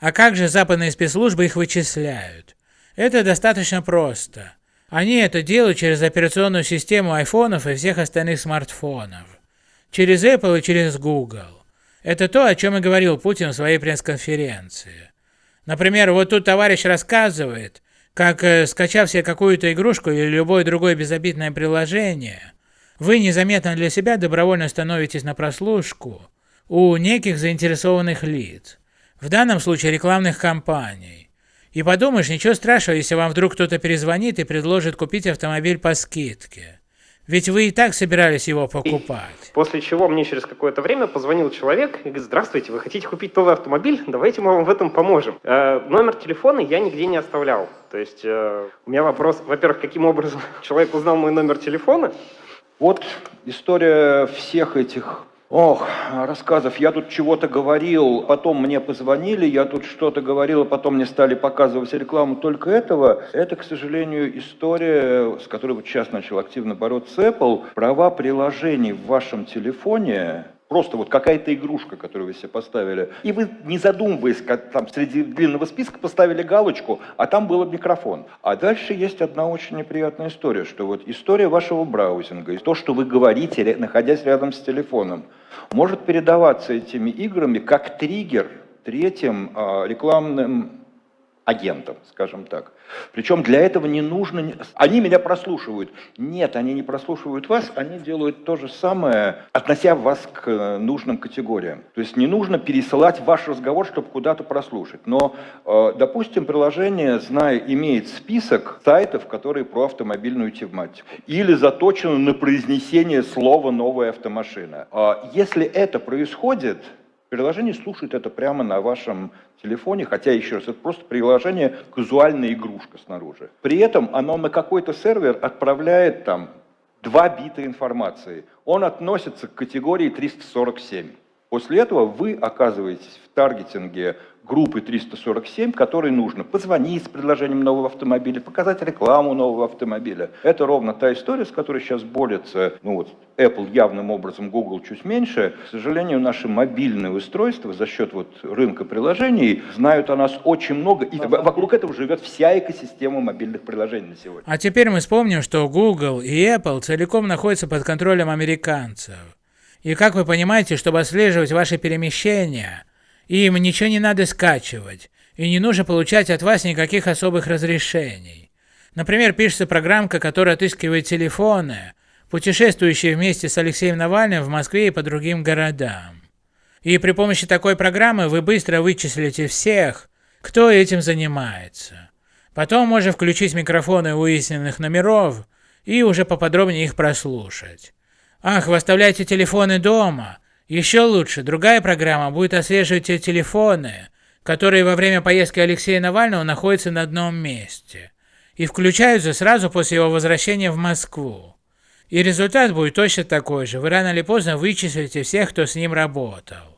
А как же западные спецслужбы их вычисляют? Это достаточно просто. Они это делают через операционную систему айфонов и всех остальных смартфонов. Через Apple и через Google. Это то, о чем и говорил Путин в своей пресс-конференции. Например, вот тут товарищ рассказывает, как, э, скачав себе какую-то игрушку или любое другое безобидное приложение, вы незаметно для себя добровольно становитесь на прослушку у неких заинтересованных лиц, в данном случае рекламных кампаний. И подумаешь, ничего страшного, если вам вдруг кто-то перезвонит и предложит купить автомобиль по скидке. Ведь вы и так собирались его покупать. После чего мне через какое-то время позвонил человек и говорит, здравствуйте, вы хотите купить новый автомобиль? Давайте мы вам в этом поможем. Э, номер телефона я нигде не оставлял. То есть э, у меня вопрос, во-первых, каким образом человек узнал мой номер телефона? Вот история всех этих Ох, рассказов. Я тут чего-то говорил, потом мне позвонили, я тут что-то говорил, а потом мне стали показывать рекламу только этого. Это, к сожалению, история, с которой вот сейчас начал активно бороться Apple. Права приложений в вашем телефоне Просто вот какая-то игрушка, которую вы себе поставили. И вы, не задумываясь, как там среди длинного списка поставили галочку, а там был микрофон. А дальше есть одна очень неприятная история, что вот история вашего браузинга, и то, что вы говорите, находясь рядом с телефоном, может передаваться этими играми как триггер третьим э, рекламным агентом, скажем так. Причем для этого не нужно... Они меня прослушивают. Нет, они не прослушивают вас, они делают то же самое, относя вас к э, нужным категориям. То есть не нужно пересылать ваш разговор, чтобы куда-то прослушать. Но, э, допустим, приложение, зная, имеет список сайтов, которые про автомобильную тематику. Или заточено на произнесение слова «новая автомашина». А если это происходит, Приложение слушает это прямо на вашем телефоне, хотя, еще раз, это просто приложение, казуальная игрушка снаружи. При этом оно на какой-то сервер отправляет там 2 бита информации. Он относится к категории 347. После этого вы оказываетесь в таргетинге группы 347, которой нужно позвонить с предложением нового автомобиля, показать рекламу нового автомобиля. Это ровно та история, с которой сейчас борется, ну вот, Apple явным образом, Google чуть меньше. К сожалению, наши мобильные устройства за счет вот рынка приложений знают о нас очень много, и вокруг этого живет вся экосистема мобильных приложений на сегодня. А теперь мы вспомним, что Google и Apple целиком находятся под контролем американцев. И как вы понимаете, чтобы отслеживать ваши перемещения, им ничего не надо скачивать, и не нужно получать от вас никаких особых разрешений. Например, пишется программка, которая отыскивает телефоны, путешествующие вместе с Алексеем Навальным в Москве и по другим городам. И при помощи такой программы вы быстро вычислите всех, кто этим занимается. Потом можно включить микрофоны выясненных номеров и уже поподробнее их прослушать. Ах, вы оставляете телефоны дома, еще лучше, другая программа будет отслеживать те телефоны, которые во время поездки Алексея Навального находятся на одном месте и включаются сразу после его возвращения в Москву. И результат будет точно такой же, вы рано или поздно вычислите всех, кто с ним работал.